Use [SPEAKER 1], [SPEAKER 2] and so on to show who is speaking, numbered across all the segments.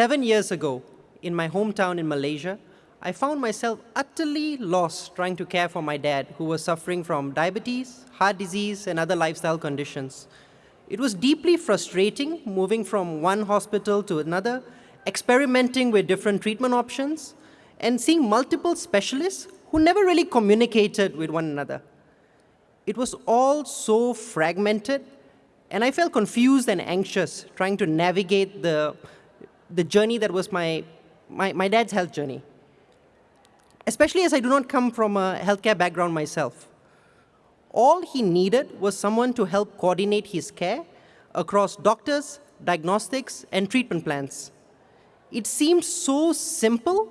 [SPEAKER 1] Seven years ago, in my hometown in Malaysia, I found myself utterly lost trying to care for my dad, who was suffering from diabetes, heart disease, and other lifestyle conditions. It was deeply frustrating moving from one hospital to another, experimenting with different treatment options, and seeing multiple specialists who never really communicated with one another. It was all so fragmented, and I felt confused and anxious trying to navigate the, the journey that was my, my, my dad's health journey especially as I do not come from a healthcare background myself. All he needed was someone to help coordinate his care across doctors, diagnostics, and treatment plans. It seemed so simple,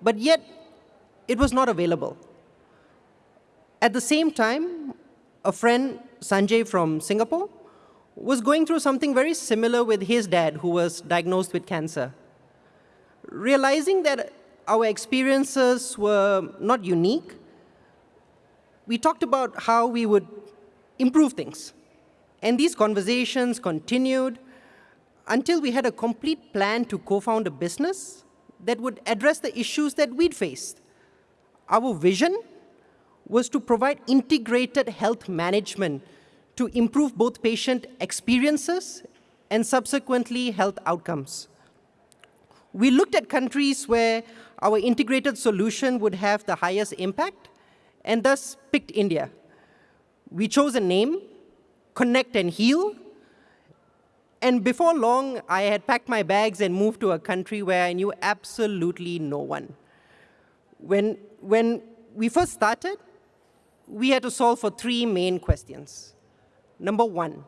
[SPEAKER 1] but yet it was not available. At the same time, a friend, Sanjay from Singapore, was going through something very similar with his dad, who was diagnosed with cancer. Realizing that our experiences were not unique. We talked about how we would improve things. And these conversations continued until we had a complete plan to co-found a business that would address the issues that we'd faced. Our vision was to provide integrated health management to improve both patient experiences and subsequently health outcomes. We looked at countries where our integrated solution would have the highest impact, and thus picked India. We chose a name, Connect and Heal, and before long, I had packed my bags and moved to a country where I knew absolutely no one. When, when we first started, we had to solve for three main questions. Number one,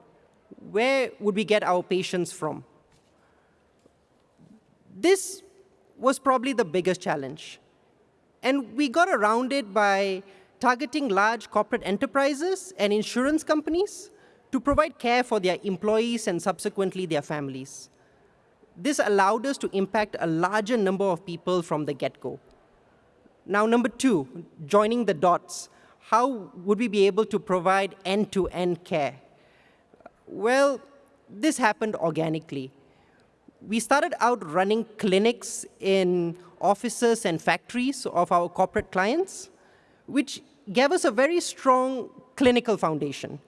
[SPEAKER 1] where would we get our patients from? This was probably the biggest challenge. And we got around it by targeting large corporate enterprises and insurance companies to provide care for their employees and subsequently their families. This allowed us to impact a larger number of people from the get-go. Now, number two, joining the dots. How would we be able to provide end-to-end -end care? Well, this happened organically we started out running clinics in offices and factories of our corporate clients, which gave us a very strong clinical foundation.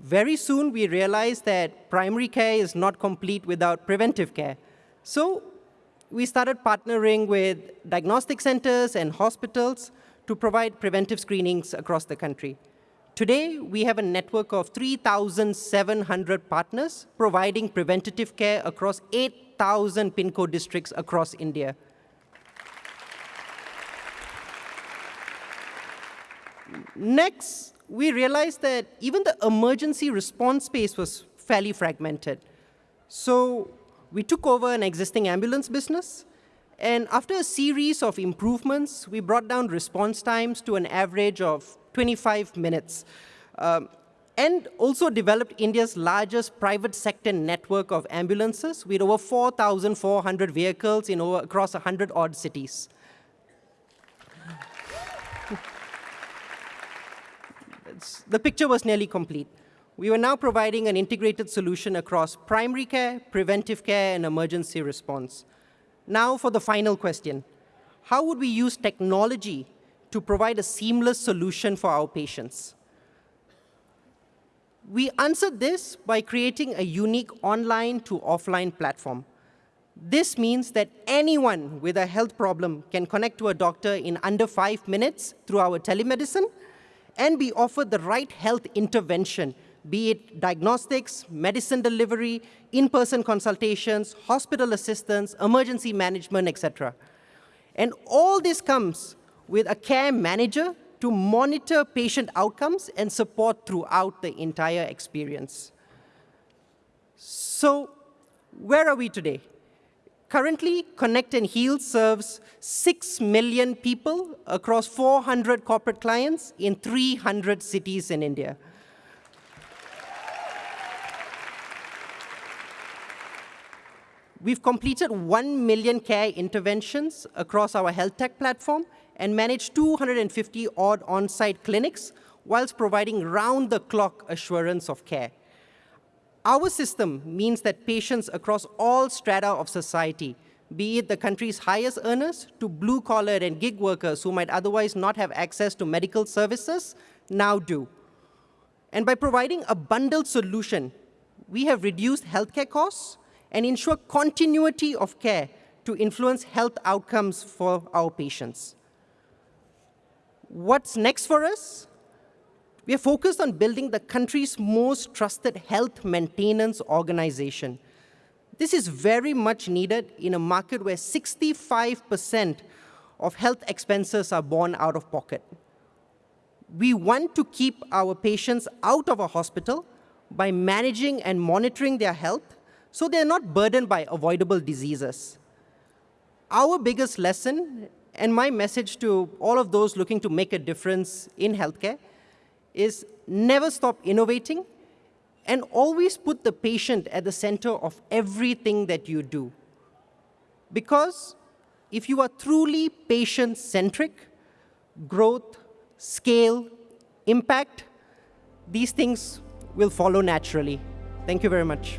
[SPEAKER 1] Very soon, we realized that primary care is not complete without preventive care. So we started partnering with diagnostic centers and hospitals to provide preventive screenings across the country. Today, we have a network of 3,700 partners providing preventative care across 8,000 PIN code districts across India. Next, we realized that even the emergency response space was fairly fragmented. So we took over an existing ambulance business, and after a series of improvements, we brought down response times to an average of 25 minutes. Um, and also developed India's largest private sector network of ambulances with over 4,400 vehicles in over, across 100 odd cities. the picture was nearly complete. We were now providing an integrated solution across primary care, preventive care, and emergency response. Now for the final question. How would we use technology to provide a seamless solution for our patients. We answered this by creating a unique online to offline platform. This means that anyone with a health problem can connect to a doctor in under five minutes through our telemedicine and be offered the right health intervention, be it diagnostics, medicine delivery, in-person consultations, hospital assistance, emergency management, etc. And all this comes with a care manager to monitor patient outcomes and support throughout the entire experience. So where are we today? Currently, Connect and Heal serves 6 million people across 400 corporate clients in 300 cities in India. We've completed 1 million care interventions across our health tech platform and managed 250 odd on-site clinics whilst providing round-the-clock assurance of care. Our system means that patients across all strata of society, be it the country's highest earners to blue-collar and gig workers who might otherwise not have access to medical services, now do. And by providing a bundled solution, we have reduced healthcare costs and ensure continuity of care to influence health outcomes for our patients. What's next for us? We are focused on building the country's most trusted health maintenance organization. This is very much needed in a market where 65% of health expenses are borne out of pocket. We want to keep our patients out of a hospital by managing and monitoring their health so they're not burdened by avoidable diseases. Our biggest lesson, and my message to all of those looking to make a difference in healthcare, is never stop innovating and always put the patient at the center of everything that you do. Because if you are truly patient-centric, growth, scale, impact, these things will follow naturally. Thank you very much.